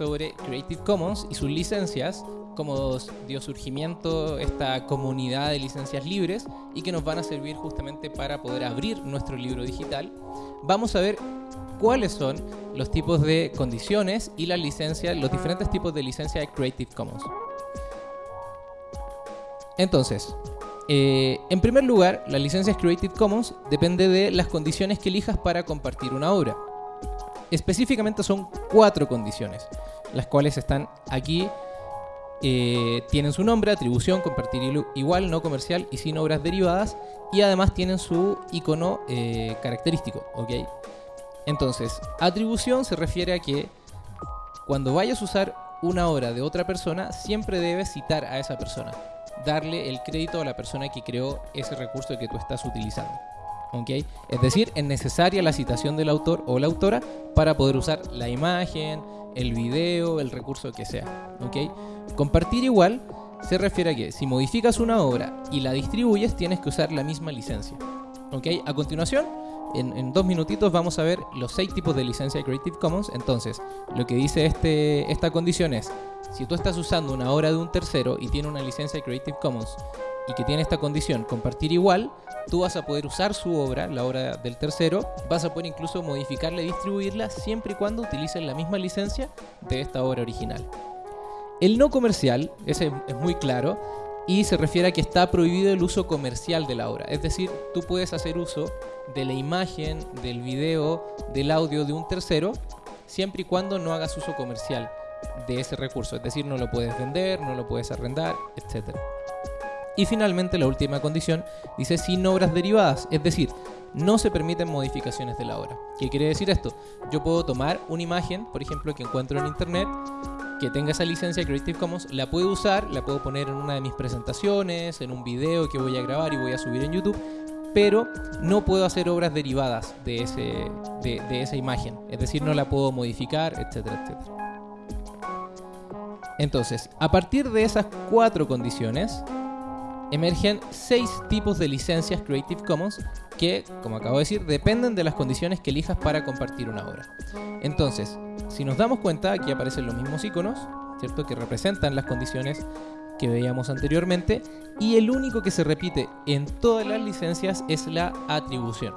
sobre Creative Commons y sus licencias, cómo dio surgimiento esta comunidad de licencias libres y que nos van a servir justamente para poder abrir nuestro libro digital. Vamos a ver cuáles son los tipos de condiciones y las licencias, los diferentes tipos de licencia de Creative Commons. Entonces, eh, en primer lugar, las licencias Creative Commons depende de las condiciones que elijas para compartir una obra. Específicamente son cuatro condiciones, las cuales están aquí. Eh, tienen su nombre, atribución, compartir igual, no comercial y sin obras derivadas. Y además tienen su icono eh, característico. Entonces, atribución se refiere a que cuando vayas a usar una obra de otra persona, siempre debes citar a esa persona. Darle el crédito a la persona que creó ese recurso que tú estás utilizando. Es decir, es necesaria la citación del autor o la autora para poder usar la imagen, el video, el recurso que sea. Compartir igual se refiere a que si modificas una obra y la distribuyes, tienes que usar la misma licencia. A continuación, en, dos minutitos vamos a ver los seis tipos de licencia Creative Commons. Entonces, lo que dice este, esta condición es, si tú estás usando una obra de un tercero y tiene una licencia Creative Commons y que tiene esta condición compartir igual, tú vas a poder usar su obra, la obra del tercero, vas a poder incluso modificarla y distribuirla siempre y cuando utilicen la misma licencia de esta obra original. El no comercial, ese es muy claro, y se refiere a que está prohibido el uso comercial de la obra. Es decir, tú puedes hacer uso de la imagen, del video, del audio de un tercero, siempre y cuando no hagas uso comercial de ese recurso. Es decir, no lo puedes vender, no lo puedes arrendar, etc. Y finalmente la última condición dice sin obras derivadas, es decir, no se permiten modificaciones de la obra. ¿Qué quiere decir esto? Yo puedo tomar una imagen, por ejemplo, que encuentro en internet, que tenga esa licencia Creative Commons, la puedo usar, la puedo poner en una de mis presentaciones, en un video que voy a grabar y voy a subir en YouTube, pero no puedo hacer obras derivadas de, ese, de, esa imagen. Es decir, no la puedo modificar, etcétera, etcétera. Entonces, a partir de esas cuatro condiciones, emergen seis tipos de licencias Creative Commons que, como acabo de decir, dependen de las condiciones que elijas para compartir una obra. Entonces, si nos damos cuenta, aquí aparecen los mismos iconos, ¿cierto? Que representan las condiciones que veíamos anteriormente y el único que se repite en todas las licencias es la atribución.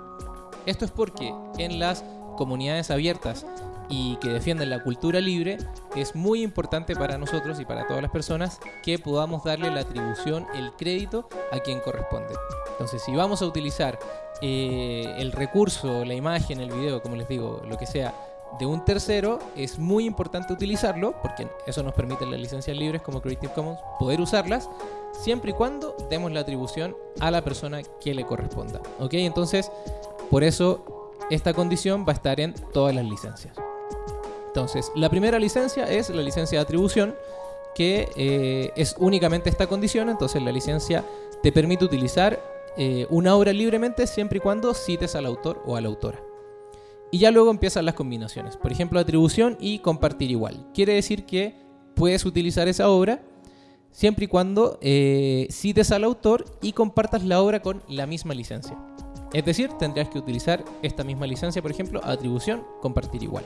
Esto es porque en las comunidades abiertas y que defienden la cultura libre, es muy importante para nosotros y para todas las personas que podamos darle la atribución, el crédito a quien corresponde. Entonces, si vamos a utilizar eh, el recurso, la imagen, el video, como les digo, lo que sea, de un tercero, es muy importante utilizarlo, porque eso nos permite las licencias libres como Creative Commons poder usarlas, siempre y cuando demos la atribución a la persona que le corresponda. ¿Ok? Entonces, por eso esta condición va a estar en todas las licencias. Entonces, la primera licencia es la licencia de atribución, que eh, es únicamente esta condición. Entonces, la licencia te permite utilizar eh, una obra libremente siempre y cuando cites al autor o a la autora. Y ya luego empiezan las combinaciones. Por ejemplo, atribución y compartir igual. Quiere decir que puedes utilizar esa obra siempre y cuando eh, cites al autor y compartas la obra con la misma licencia. Es decir, tendrías que utilizar esta misma licencia, por ejemplo, atribución, compartir igual.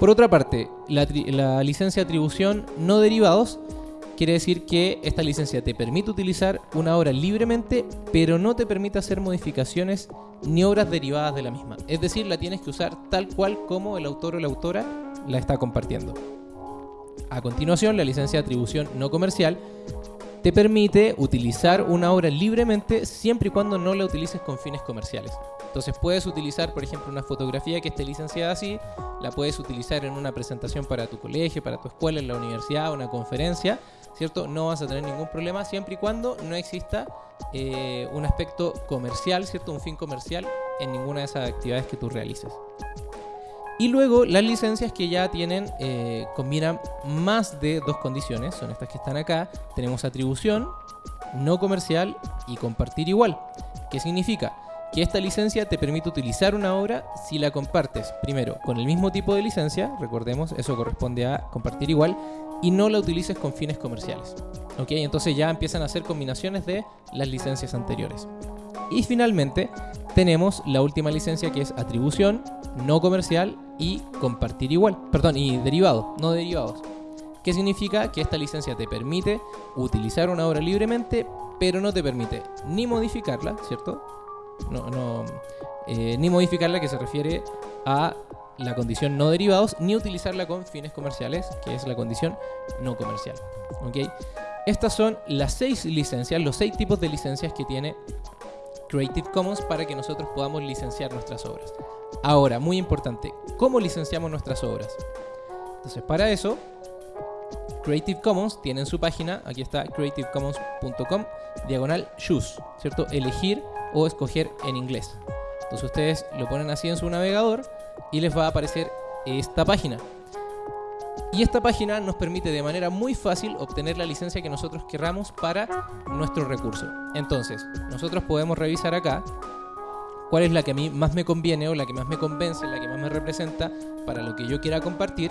Por otra parte, la, licencia de atribución no derivados quiere decir que esta licencia te permite utilizar una obra libremente, pero no te permite hacer modificaciones ni obras derivadas de la misma. Es decir, la tienes que usar tal cual como el autor o la autora la está compartiendo. A continuación, la licencia de atribución no comercial te permite utilizar una obra libremente siempre y cuando no la utilices con fines comerciales. Entonces puedes utilizar, por ejemplo, una fotografía que esté licenciada así, la puedes utilizar en una presentación para tu colegio, para tu escuela, en la universidad, una conferencia, ¿cierto? No vas a tener ningún problema siempre y cuando no exista eh, un aspecto comercial, ¿cierto? Un fin comercial en ninguna de esas actividades que tú realices. Y luego las licencias que ya tienen, eh, combinan más de dos condiciones, son estas que están acá. Tenemos atribución, no comercial y compartir igual. ¿Qué significa? Que esta licencia te permite utilizar una obra si la compartes, primero, con el mismo tipo de licencia, recordemos, eso corresponde a compartir igual, y no la utilices con fines comerciales. ¿Ok? Entonces ya empiezan a hacer combinaciones de las licencias anteriores. Y finalmente tenemos la última licencia que es atribución, no comercial y compartir igual. Perdón, y derivado, no derivados. ¿Qué significa? Que esta licencia te permite utilizar una obra libremente, pero no te permite ni modificarla, ¿cierto? No, no, eh, ni modificarla, que se refiere a la condición no derivados, ni utilizarla con fines comerciales, que es la condición no comercial. ¿ok? Estas son las seis licencias, los seis tipos de licencias que tiene Creative Commons para que nosotros podamos licenciar nuestras obras. Ahora, muy importante, ¿cómo licenciamos nuestras obras? Entonces, para eso, Creative Commons tiene en su página, aquí está creativecommons.com, diagonal choose, ¿cierto? Elegir o escoger en inglés. Entonces ustedes lo ponen así en su navegador y les va a aparecer esta página. Y esta página nos permite de manera muy fácil obtener la licencia que nosotros querramos para nuestro recurso. Entonces, nosotros podemos revisar acá cuál es la que a mí más me conviene o la que más me convence, la que más me representa para lo que yo quiera compartir.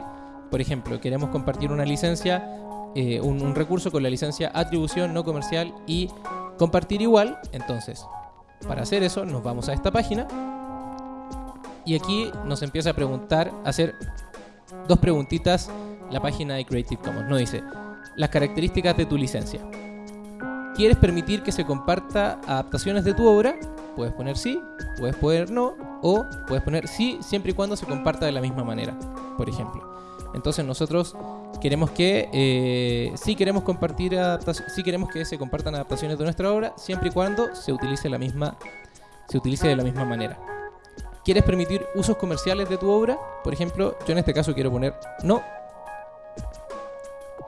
Por ejemplo, queremos compartir una licencia, eh, un, un recurso con la licencia atribución no comercial y compartir igual. Entonces, para hacer eso, nos vamos a esta página y aquí nos empieza a preguntar, a hacer dos preguntitas la página de Creative Commons. Nos dice, las características de tu licencia. ¿Quieres permitir que se comparta adaptaciones de tu obra? Puedes poner sí, puedes poner no, o puedes poner sí siempre y cuando se comparta de la misma manera, por ejemplo. Entonces nosotros queremos que eh, queremos compartir sí queremos que se compartan adaptaciones de nuestra obra, siempre y cuando se utilice la misma, se utilice de la misma manera. ¿Quieres permitir usos comerciales de tu obra? Por ejemplo, yo en este caso quiero poner no.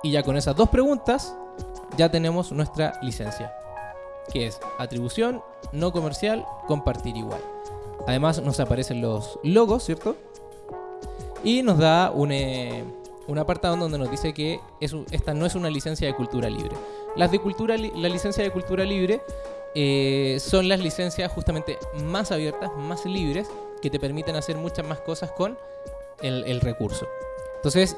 Y ya con esas dos preguntas ya tenemos nuestra licencia, que es atribución, no comercial, compartir igual. Además nos aparecen los logos, ¿cierto? Y nos da un, eh, un apartado donde nos dice que esta no es una licencia de cultura libre. Las de cultura, la licencia de cultura libre eh, son las licencias justamente más abiertas, más libres, que te permiten hacer muchas más cosas con el, recurso. Entonces,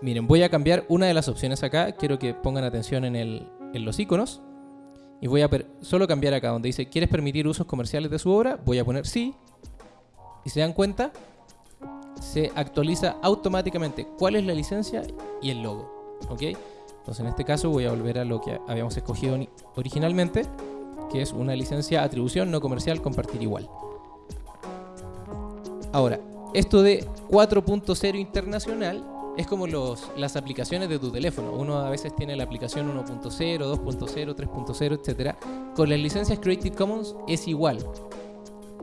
miren, voy a cambiar una de las opciones acá. Quiero que pongan atención en, en los iconos. Y voy a solo cambiar acá donde dice, ¿quieres permitir usos comerciales de su obra? Voy a poner sí. Y se dan cuenta, se actualiza automáticamente cuál es la licencia y el logo. ¿Ok? Entonces en este caso voy a volver a lo que habíamos escogido originalmente, que es una licencia atribución no comercial compartir igual. Ahora, esto de 4.0 internacional es como los, las aplicaciones de tu teléfono. Uno a veces tiene la aplicación 1.0, 2.0, 3.0, etc. Con las licencias Creative Commons es igual.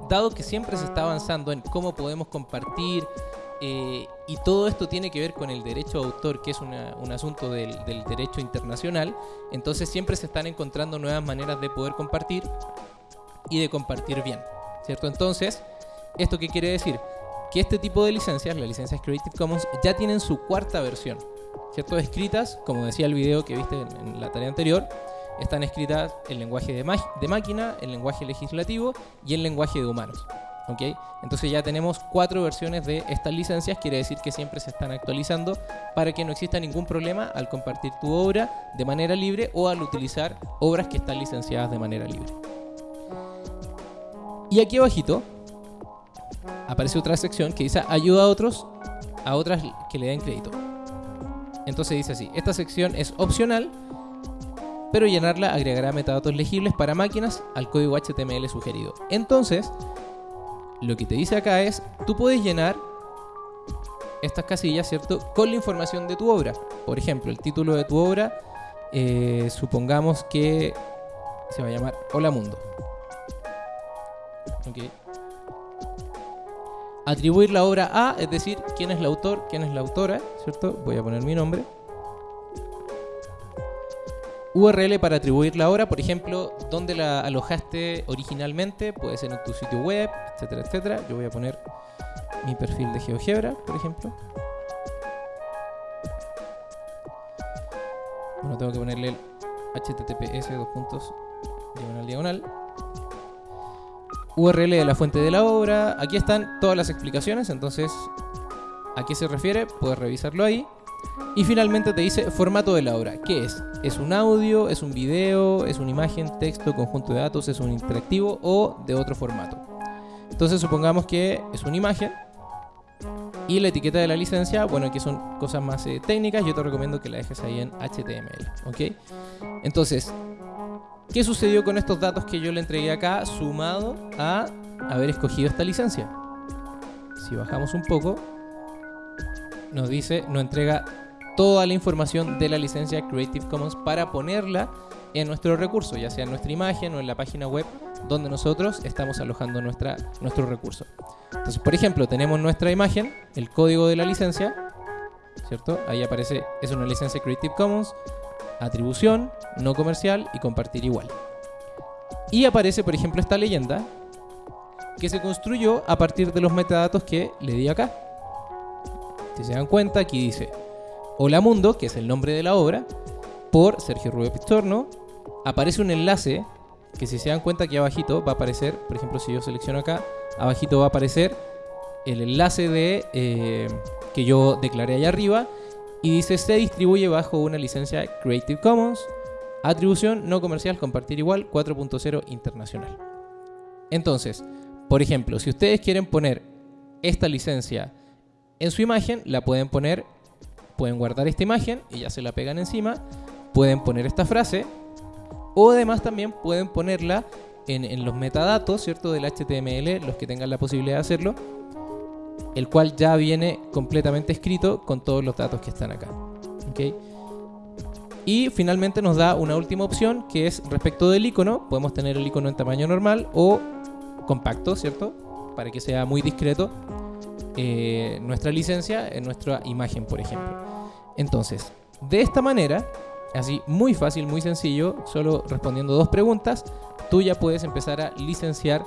Dado que siempre se está avanzando en cómo podemos compartir eh, y todo esto tiene que ver con el derecho de autor, que es un asunto del, derecho internacional, entonces siempre se están encontrando nuevas maneras de poder compartir y de compartir bien. ¿Cierto? Entonces, ¿esto qué quiere decir? Que este tipo de licencias, las licencias Creative Commons, ya tienen su cuarta versión. ¿Cierto? Escritas, como decía el video que viste en, la tarea anterior, están escritas en lenguaje de, de máquina, en lenguaje legislativo y en lenguaje de humanos. Entonces ya tenemos cuatro versiones de estas licencias, quiere decir que siempre se están actualizando para que no exista ningún problema al compartir tu obra de manera libre o al utilizar obras que están licenciadas de manera libre. Y aquí abajito aparece otra sección que dice ayuda a otros, a otras que le den crédito. Entonces dice así, esta sección es opcional, pero llenarla agregará metadatos legibles para máquinas al código HTML sugerido. Entonces, lo que te dice acá es, tú puedes llenar estas casillas, ¿cierto? Con la información de tu obra. Por ejemplo, el título de tu obra, eh, supongamos que se va a llamar Hola Mundo. Atribuir la obra a, es decir, quién es el autor, quién es la autora, ¿cierto? Voy a poner mi nombre. URL para atribuir la obra, por ejemplo, donde la alojaste originalmente, puede ser en tu sitio web, etcétera, etcétera. Yo voy a poner mi perfil de GeoGebra, por ejemplo. Bueno, tengo que ponerle el https dos puntos diagonal diagonal. URL de la fuente de la obra. Aquí están todas las explicaciones, entonces a qué se refiere, puedes revisarlo ahí. Y finalmente te dice formato de la obra. ¿Qué es? ¿Es un audio? ¿Es un video? ¿Es una imagen, texto, conjunto de datos? ¿Es un interactivo o de otro formato? Entonces supongamos que es una imagen y la etiqueta de la licencia, bueno, que son cosas más eh, técnicas, yo te recomiendo que la dejes ahí en HTML, ¿ok? Entonces, ¿qué sucedió con estos datos que yo le entregué acá sumado a haber escogido esta licencia? Si bajamos un poco, nos dice, nos entrega toda la información de la licencia Creative Commons para ponerla en nuestro recurso, ya sea en nuestra imagen o en la página web donde nosotros estamos alojando nuestra, nuestro recurso. Entonces, por ejemplo, tenemos nuestra imagen, el código de la licencia, ¿cierto? Ahí aparece, es una licencia Creative Commons, atribución, no comercial y compartir igual. Y aparece, por ejemplo, esta leyenda que se construyó a partir de los metadatos que le di acá. Si se dan cuenta, aquí dice Hola Mundo, que es el nombre de la obra, por Sergio Rubio Pistorno. Aparece un enlace que si se dan cuenta aquí abajito va a aparecer, por ejemplo, si yo selecciono acá, abajito va a aparecer el enlace de eh, que yo declaré allá arriba y dice se distribuye bajo una licencia Creative Commons, atribución no comercial, compartir igual, 4.0 internacional. Entonces, por ejemplo, si ustedes quieren poner esta licencia en su imagen, la pueden poner, pueden guardar esta imagen y ya se la pegan encima, pueden poner esta frase o además también pueden ponerla en, los metadatos, ¿cierto? Del HTML, los que tengan la posibilidad de hacerlo, el cual ya viene completamente escrito con todos los datos que están acá. Y finalmente nos da una última opción que es respecto del icono. Podemos tener el icono en tamaño normal o compacto, ¿cierto? Para que sea muy discreto eh, nuestra licencia en nuestra imagen, por ejemplo. Entonces, de esta manera, así muy fácil, muy sencillo, solo respondiendo dos preguntas, tú ya puedes empezar a licenciar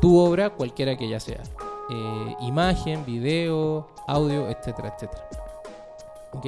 tu obra, cualquiera que ella sea. Eh, imagen, video, audio, etcétera, etcétera. ¿Ok?